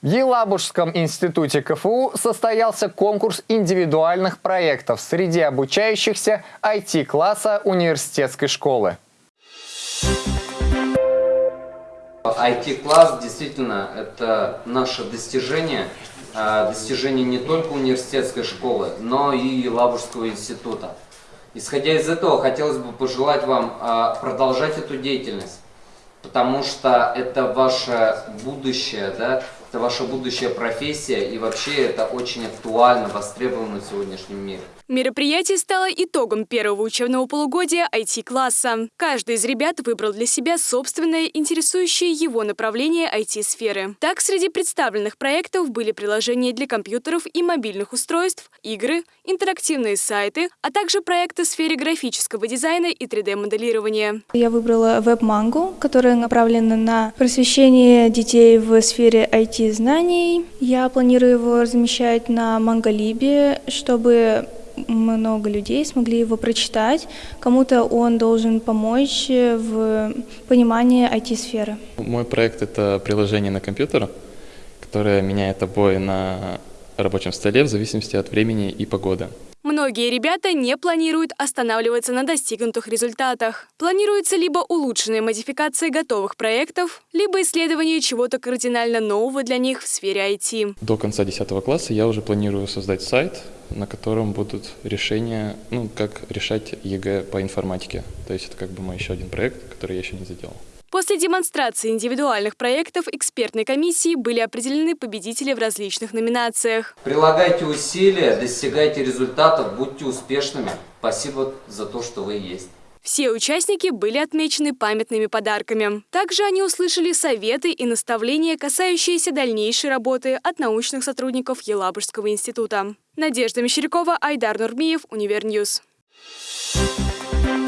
В Елабужском институте КФУ состоялся конкурс индивидуальных проектов среди обучающихся IT-класса университетской школы. IT-класс действительно это наше достижение, а, достижение не только университетской школы, но и Елабужского института. Исходя из этого, хотелось бы пожелать вам а, продолжать эту деятельность, потому что это ваше будущее, да, это ваша будущая профессия, и вообще это очень актуально, востребовано в сегодняшнем мире. Мероприятие стало итогом первого учебного полугодия IT-класса. Каждый из ребят выбрал для себя собственное интересующее его направление IT-сферы. Так, среди представленных проектов были приложения для компьютеров и мобильных устройств, игры, интерактивные сайты, а также проекты в сфере графического дизайна и 3D-моделирования. Я выбрала веб-мангу, которая направлена на просвещение детей в сфере IT-знаний. Я планирую его размещать на Манголибе, чтобы много людей смогли его прочитать. Кому-то он должен помочь в понимании IT-сферы. Мой проект – это приложение на компьютер, которое меняет обои на рабочем столе в зависимости от времени и погоды. Многие ребята не планируют останавливаться на достигнутых результатах. Планируется либо улучшенная модификация готовых проектов, либо исследование чего-то кардинально нового для них в сфере IT. До конца 10 класса я уже планирую создать сайт, на котором будут решения, ну, как решать ЕГЭ по информатике. То есть это как бы мой еще один проект, который я еще не заделал. После демонстрации индивидуальных проектов экспертной комиссии были определены победители в различных номинациях. Прилагайте усилия, достигайте результатов, будьте успешными. Спасибо за то, что вы есть. Все участники были отмечены памятными подарками. Также они услышали советы и наставления, касающиеся дальнейшей работы от научных сотрудников Елабужского института. Надежда Мещерякова, Айдар Нурмиев, Univer News. Thank you.